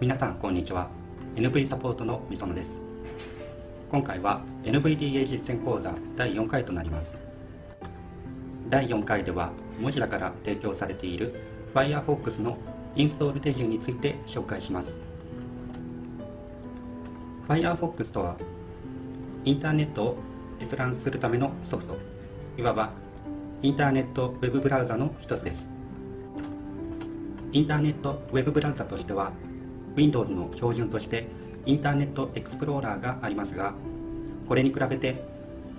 皆さんこんにちは。NV サポートのみそのです。今回は NVDA 実践講座第4回となります。第4回では文字だから提供されている Firefox のインストール手順について紹介します。Firefox とはインターネットを閲覧するためのソフト。いわばインターネットウェブブラウザの一つです。インターネットウェブブラウザとしては Windows の標準としてインターネットエクスプローラーがありますがこれに比べて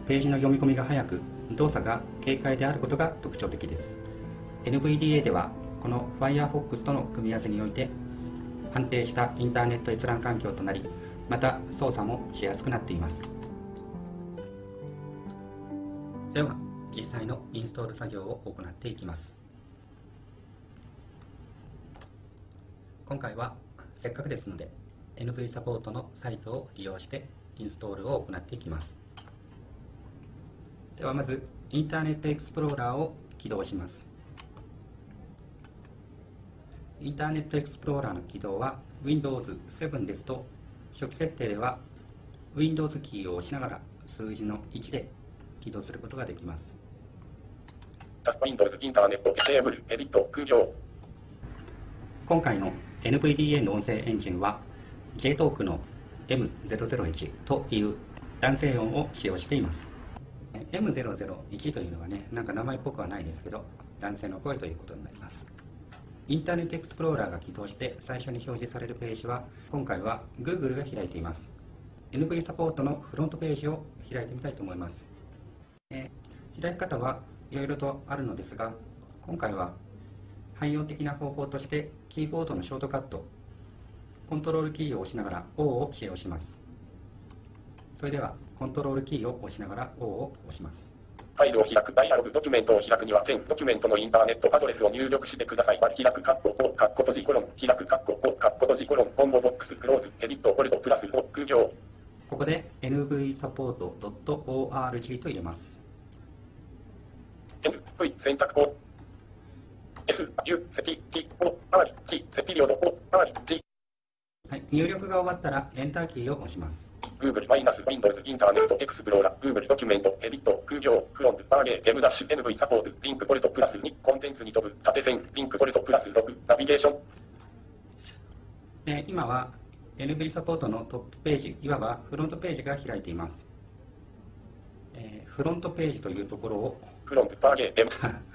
ページの読み込みが早く動作が軽快であることが特徴的です。NVDA ではこの Firefox との組み合わせにおいて安定したインターネット閲覧環境となりまた操作もしやすくなっています。では実際のインストール作業を行っていきます。今回はせっかくですので NV サポートのサイトを利用してインストールを行っていきます。ではまずインターネットエクスプローラーを起動します。インターネットエクスプローラーの起動は Windows 7ですと初期設定では Windows キーを押しながら数字の1で起動することができます。タスク Windows インターネットテーブルエディット空行今回の NVDA の音声エンジンは JTalk の M001 という男性音を使用しています。M001 というのはねなんか名前っぽくはないですけど男性の声ということになります。インターネットエクスプローラーが起動して最初に表示されるページは今回は Google が開いています。NV サポートのフロントページを開いてみたいと思います、開き方はいろいろとあるのですが今回は汎用的な方法としてキーボードのショートカットコントロールキーを押しながら O を使用しますそれではコントロールキーを押しながら O を押しますファイルを開くダイアログドキュメントを開くには全ドキュメントのインターネットアドレスを入力してください。開くカッコ5、カッコ閉じコロン、開くカッコ5、カッコ閉じコロン、コンボボックス、クローズ、エディット、ホルト、プラス5、空行。ここで nvsupport.org と入れます。NV 選択項 S、U、セティ、T、O、R、T、セピリオド、O、R、G。はい、入力が終わったらエンターキーを押します。Google マイナス Windows インターネットエクスプローラー Google ドキュメントエディット空行フロントバーゲー M ダッシュ NV サポートリンクポルトプラス2コンテンツに飛ぶ縦線リンクポルトプラス6ナビゲーション、えー、今は NV サポートのトップページいわばフロントページが開いています、えー、フロントページというところをフロントバーゲー M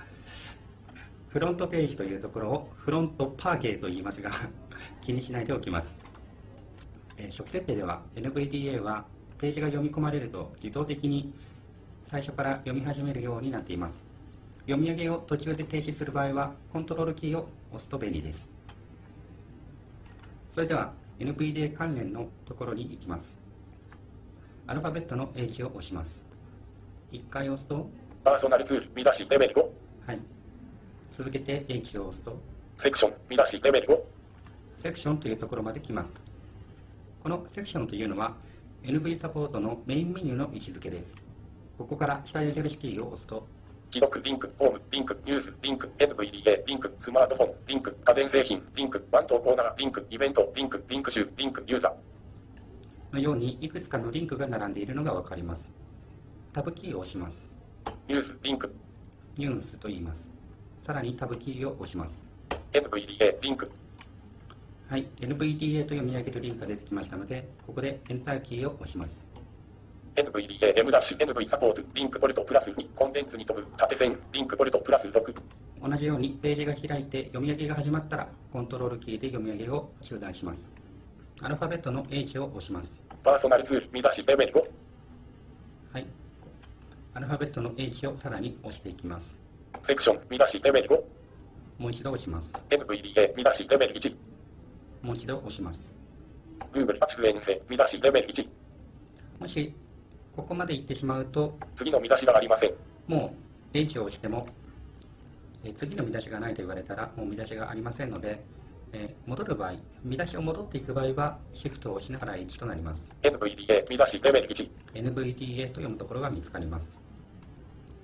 フロントページというところをフロントパーゲーと言いますが 気にしないでおきます。え初期設定では NVDA はページが読み込まれると自動的に最初から読み始めるようになっています。読み上げを途中で停止する場合はコントロールキーを押すと便利です。それでは NVDA 関連のところに行きます。アルファベットの H を押します。1回押すとパーソナルツール見出しレベル5続けて H を押すとセクション見出しレベル5セクションというところまで来ますこのセクションというのは NV サポートのメインメニューの位置づけです。ここから下矢印キーを押すと、記録、リンク、ホーム、リンク、ニュース、リンク、NVDA、リンク、スマートフォン、リンク、家電製品、リンク、ワン投稿なら、リンク、イベント、リンク、リンク集、リンク、ユーザー。のように、いくつかのリンクが並んでいるのがわかります。タブキーを押します。ニュース、リンク。ニュースと言います。さらにタブキーを押します。NVDA、リンク。はい、NVDA と読み上げるリンクが出てきましたので、ここでエンターキーを押します。NVDA、M ダッシュ、NV サポート、リンクポルトプラス2、コンテンツに飛ぶ、縦線、リンクポルトプラス6。同じようにページが開いて読み上げが始まったら、コントロールキーで読み上げを中断します。アルファベットの H を押します。パーソナルツール、見出し、レベル5。はい。アルファベットの H をさらに押していきます。セクション、見出し、レベル5。もう一度押します。NVDA、見出し、レベル1。もう一度押します。Google 出演性、見出しレベル1。もし、ここまで行ってしまうと、次の見出しがありません。もう、H を押しても、え次の見出しがないと言われたら、もう見出しがありませんので、え戻る場合、見出しを戻っていく場合は、シフトを押しながら H となります。NVDA、見出しレベル1。NVDA と読むところが見つかります。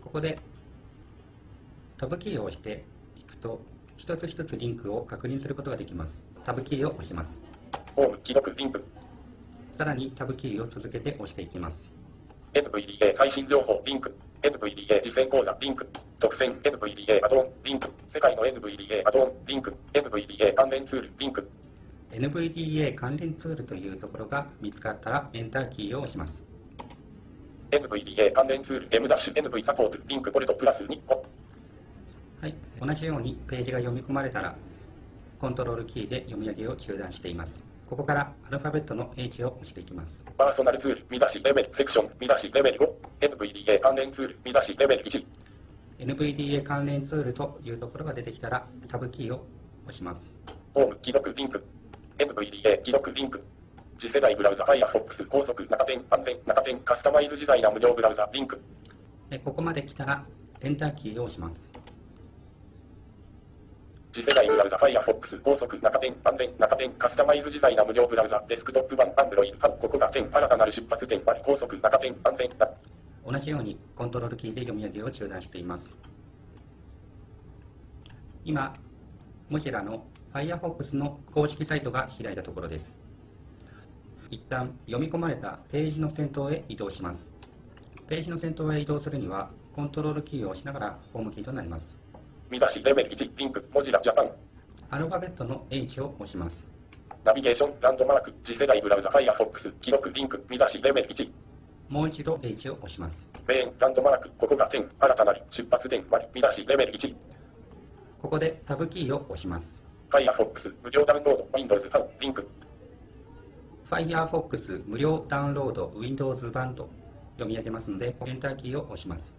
ここで、タブキーを押していくと、一つ一つリンクを確認することができます。タブキーを押します。ホーム、既読、リンク。さらにタブキーを続けて押していきます。NVDA 最新情報、リンク。NVDA 実践講座、リンク。特選 NVDA アドオン、リンク。世界の NVDA アドオン、リンク。NVDA 関連ツール、リンク。NVDA 関連ツールというところが見つかったらエンターキーを押します。NVDA 関連ツール、M-NV サポート、リンク、ポルトプラス2、おはい、同じようにページが読み込まれたらコントロールキーで読み上げを中断しています。ここからアルファベットの H を押していきます。パーソナルツール、見出し、レベル、セクション、見出し、レベル5。NVDA 関連ツール、見出し、レベル1。NVDA 関連ツールというところが出てきたらタブキーを押します。ホーム、既読、リンク。NVDA、既読、リンク。次世代ブラウザ、Firefox、高速、中点、安全、中点、カスタマイズ自在な無料ブラウザ、リンク。でここまで来たらエンターキーを押します。次世代ブラウザ、Firefox、高速、中点、安全、中点、カスタマイズ自在な無料ブラウザ、デスクトップ版、Android、ここが点、新たなる出発点、高速、中点、安全、同じようにコントロールキーで読み上げを中断しています。今、モジュラの Firefox の公式サイトが開いたところです。一旦読み込まれたページの先頭へ移動します。ページの先頭へ移動するには、コントロールキーを押しながらホームキーとなります。見出し、レベル1、リンク、モジュラ、ジャパン。アルファベットの H を押します。ナビゲーション、ランドマーク、次世代ブラウザ、Firefox、記録、リンク、見出し、レベル1。もう一度 H を押します。メイン、ランドマーク、ここが点、新たなる出発点、割見出し、レベル1。ここでタブキーを押します。Firefox、無料ダウンロード、Windows 版、リンク。Firefox 無料ダウンロード Windows 版と読み上げますので、エンターキーを押します。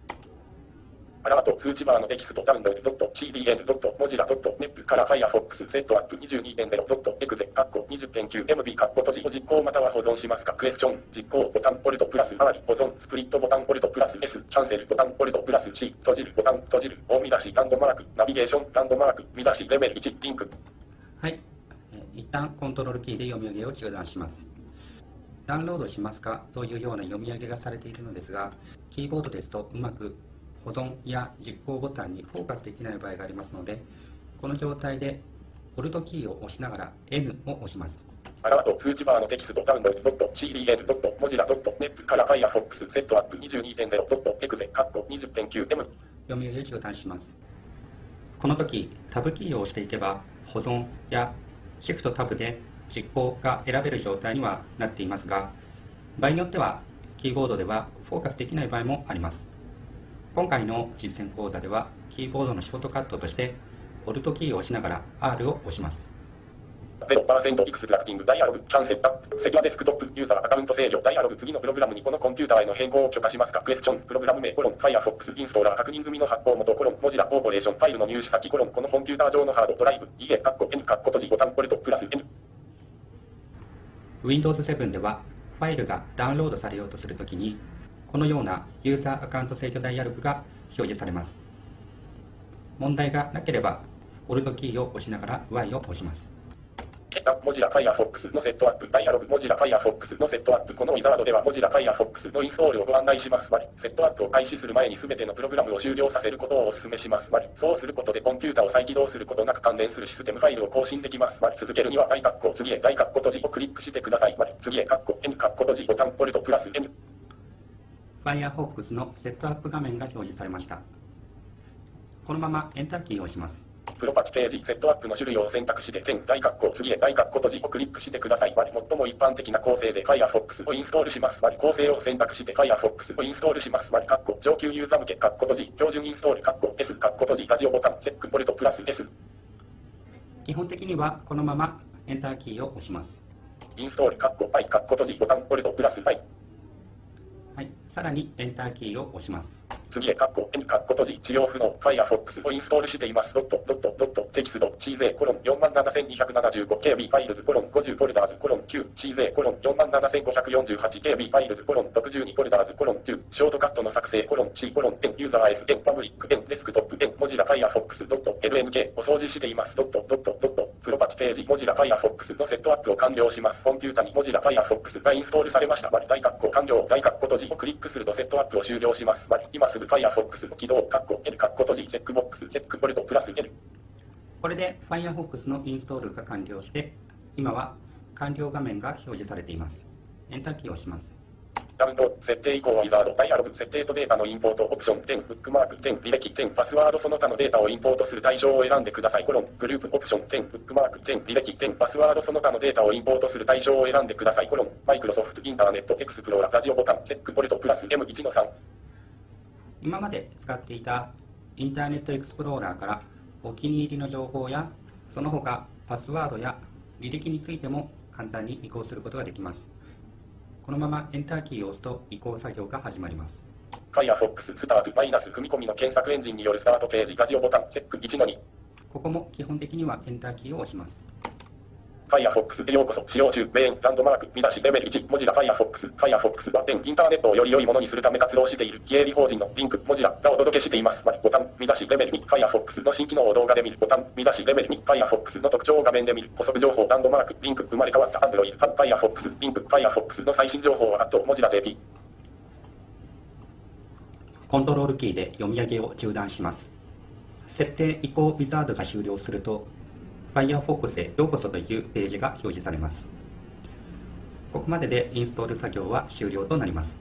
アラート、通知バーのテキスト、ダウンロード .cdn.mozilla.net から Firefox、セットアップ 22.0.exe、カッコ 20.9MB、カッコ閉じ、実行または保存しますか、クエスチョン、実行、ボタン、ポルトプラス、周り、保存、スプリットボタン、ポルトプラス S、キャンセル、ボタン、ポルトプラス C、閉じる、ボタン、閉じる、大見出し、ランドマーク、ナビゲーション、ランドマーク、見出し、レベル1、リンク。はい。一旦コントロールキーで読み上げを中断します。ダウンロードしますかというような読み上げがされているのですが、キーボードですとうまく保存や実行ボタンにフォーカスできない場合がありますので、この状態で Alt キーを押しながら N を押します。アラート、通知バーのテキスト、ダウンロードから Firefox、セットアップ 22.0.exe、カッコ 20.9M。読み上げを中断します。この時、タブキーを押していけば、保存やシフトタブで実行が選べる状態にはなっていますが、場合によってはキーボードではフォーカスできない場合もあります。今回の実践講座では、キーボードのショートカットとして、Alt キーを押しながら R を押します。0% Extracting ダイアログキャンセルタセキュアデスクトップユーザーアカウント制御ダイアログ次のプログラムにこのコンピューターへの変更を許可しますかクエスチョンプログラム名コロン Firefox インストーラー確認済みの発行元コロン Mozilla Corporation ファイルの入手先コロンこのコンピューター上のハードドライブ いいえカッコ N カッコ閉じボタンポルトプラス N Windows 7ではファイルがダウンロードされようとするときにこのようなユーザーアカウント制御ダイアログが表示されます。問題がなければ Alt キーを押しながら Y を押します。モジラ Firefox のセットアップダイアログモジラ Firefox のセットアップこのウィザードではモジラ Firefox のインストールをご案内します。割りセットアップを開始する前に全てのプログラムを終了させることをお勧めします。割りそうすることでコンピュータを再起動することなく関連するシステムファイルを更新できます。割り続けるには大括弧次へ大括弧閉じをクリックしてください割り次へ括弧 N 括弧閉じボタンポルトプラス N Firefox のセットアップ画面が表示されましたこのままエンターキーを押しますプロパチページ、セットアップの種類を選択して、点、大括弧、次へ大括弧閉じをクリックしてください。割り最も一般的な構成で Firefox をインストールします。割り構成を選択して Firefox をインストールします。割り括弧、上級ユーザー向け、括弧閉じ、標準インストール、括弧 S、括弧閉じ、ラジオボタン、チェック、ポルトプラス S、基本的にはこのままエンターキーを押しますインストール、括弧 I、括弧閉じ、ボタン、 Alt プラス I、はい、さらにエンターキーを押します。次へ、括弧 N、括弧閉じ、利用不能、Firefox をインストールしています。ドット、ドット、ドット、テキスト、 Size、コロン、47275KB、Files、コロン、50 Folders、コロン、9、 Size、コロン、47548KB、Files、コロン、62 Folders、コロン、10、ショートカットの作成、コロン、C、コロン、円、Users、円、Public、円、Desktop、円、Mozilla Firefox、ドット、LNK、お掃除しています。ドット、ドット、ドット、プロパティページ、 Mozilla Firefox のセットアップを完了します。コンピュータに Mozilla Firefox がインストールされました。割り大括弧完了、大括弧閉じをクリックするとセットアップを終了します。割り今すぐ Firefox の起動、括弧 N、括弧閉じ、チェックボックス、チェック Alt プラス N。これで Firefox のインストールが完了して今は完了画面が表示されています。エンターキーを押します。ダウンロード、設定以降はウィザード、ダイアログ、設定とデータのインポート、オプション、点、ブックマーク、点、履歴、点、パスワード、その他のデータをインポートする対象を選んでください。コロン、グループ、オプション、点、ブックマーク、点、履歴、点、パスワード、その他のデータをインポートする対象を選んでください。コロン、マイクロソフト、インターネット、エクスプローラー、ラジオボタン、チェック、ボルト、プラス、M1 の3。今まで使っていたインターネットエクスプローラーからお気に入りの情報やその他パスワードや履歴についても簡単に移行することができます。このままエンターキーを押すと移行作業が始まります。Firefox スタートマイナス組み込みの検索エンジンによるスタートページラジオボタンチェック1の2ここも基本的にはエンターキーを押します。Firefox へようこそ。使用中。メインランドマーク見出しレベル1文字ら Firefox Firefox は点インターネットをより良いものにするため活動している。非営利法人のリンク文字らがお届けしています。ボタン見出しレベル2 Firefox の新機能を動画で見る。ボタン見出しレベル2 Firefox の特徴を画面で見る。補足情報ランドマークリンク生まれ変わった。Android Firefox リンク。Firefox の最新情報はあと文字ら JP コントロールキーで読み上げを中断します。設定移行ウィザードが終了すると Firefox へようこそというページが表示されます。ここまででインストール作業は終了となります。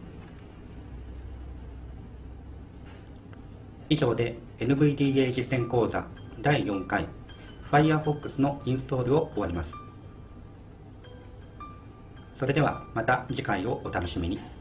以上で NVDA 実践講座第4回 Firefox のインストールを終わります。それではまた次回をお楽しみに。